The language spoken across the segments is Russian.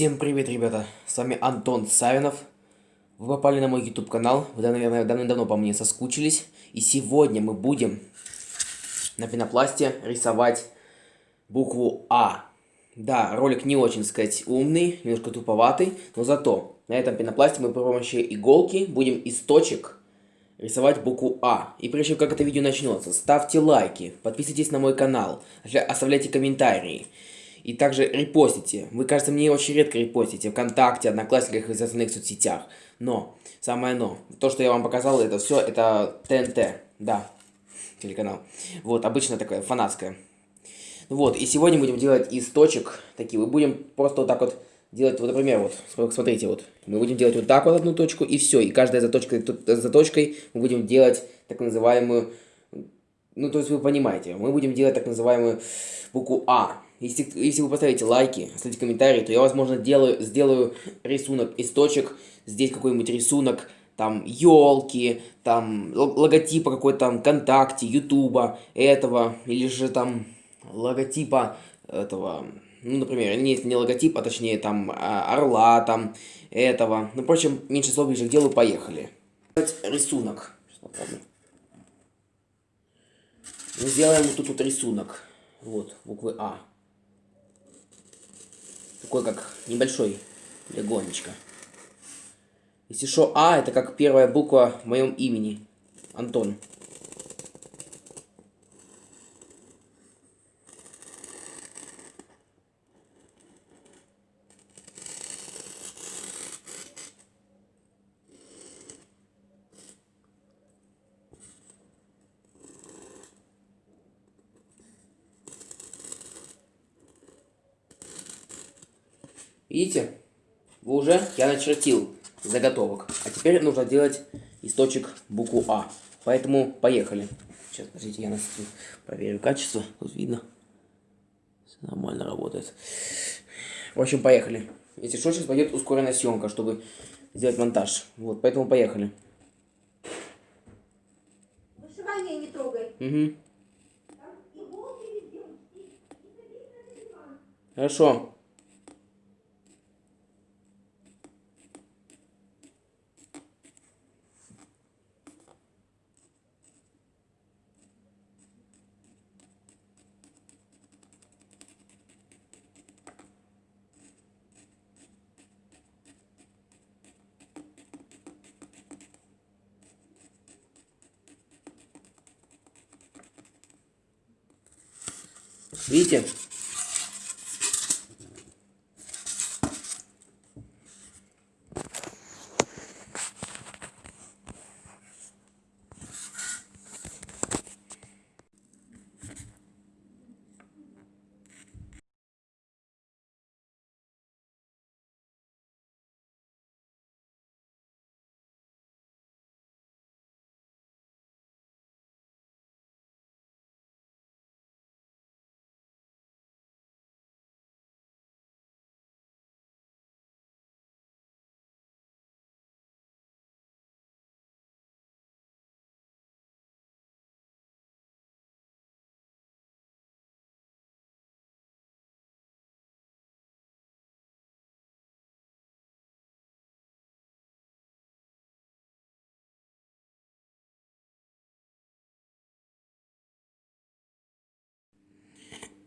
Всем привет, ребята! С вами Антон Савинов. Вы попали на мой YouTube канал. Вы, наверное, давно по мне соскучились. И сегодня мы будем на пенопласте рисовать букву А. Да, ролик не очень, сказать, умный, немножко туповатый, но зато на этом пенопласте мы при помощи иголки будем из точек рисовать букву А. И прежде чем как это видео начнется, ставьте лайки, подписывайтесь на мой канал, оставляйте комментарии. И также репостите. Вы, кажется, мне очень редко репостите ВКонтакте, Одноклассниках и остальных соцсетях. Но, самое но, то, что я вам показал, это все, это ТНТ, да, телеканал. Вот, обычно такое, фанатское. Вот, и сегодня будем делать из точек такие. Мы будем просто вот так вот делать, вот, например, вот, смотрите, вот. Мы будем делать вот так вот одну точку, и все. И каждая заточка, заточкой мы будем делать так называемую, ну, то есть вы понимаете, мы будем делать так называемую букву А. Если, если вы поставите лайки, оставите комментарии, то я, возможно, делаю, сделаю рисунок из точек. Здесь какой-нибудь рисунок, там, елки, там, логотипа какой-то там ВКонтакте, Ютуба, этого, или же там логотипа этого, ну, например, не, не логотип, а точнее там а, орла, там, этого. Ну, впрочем, меньше слов ближе к делу, поехали. Рисунок. Мы сделаем тут вот рисунок. Вот, буквы А такой как небольшой легонечко. Если что, А, это как первая буква в моем имени. Антон. Видите? Вы уже, я начертил заготовок. А теперь нужно делать источник букву А. Поэтому поехали. Сейчас, подождите, я настрою, проверю качество. Тут видно. Все нормально работает. В общем, поехали. Если что, сейчас пойдет ускоренная съемка, чтобы сделать монтаж. Вот, поэтому поехали. Вышивание не трогай. Угу. Хорошо. Видите?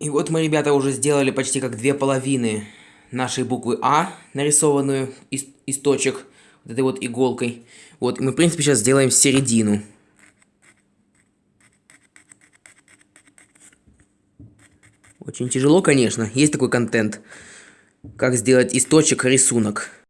И вот мы, ребята, уже сделали почти как две половины нашей буквы А, нарисованную из, из точек вот этой вот иголкой. Вот, мы, в принципе, сейчас сделаем середину. Очень тяжело, конечно. Есть такой контент. Как сделать из точек рисунок.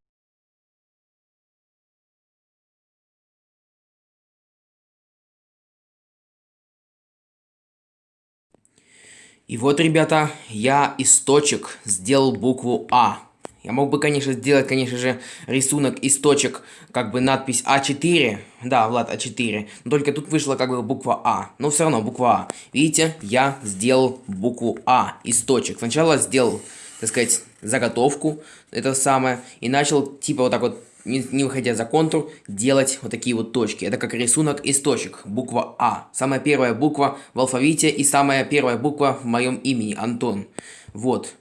И вот, ребята, я из точек сделал букву А. Я мог бы, конечно, сделать, конечно же, рисунок из точек, как бы надпись А4. Да, Влад, А4. Но только тут вышла как бы буква А. Но все равно буква А. Видите, я сделал букву А из точек. Сначала сделал, так сказать, заготовку, это самое, и начал типа вот так вот не, не выходя за контур, делать вот такие вот точки. Это как рисунок из точек. Буква А. Самая первая буква в алфавите и самая первая буква в моем имени, Антон. Вот.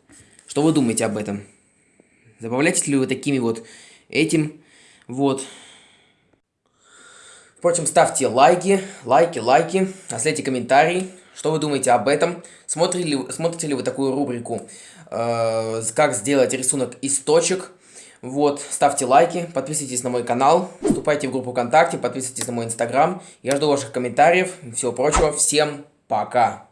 Что вы думаете об этом? Забавляетесь ли вы такими вот этим? Вот. Впрочем, ставьте лайки, лайки, лайки, оставляйте комментарии, что вы думаете об этом. Смотрите ли, смотрите ли вы такую рубрику, э, как сделать рисунок из точек. Вот, ставьте лайки, подписывайтесь на мой канал, вступайте в группу ВКонтакте, подписывайтесь на мой инстаграм. Я жду ваших комментариев и всего прочего. Всем пока!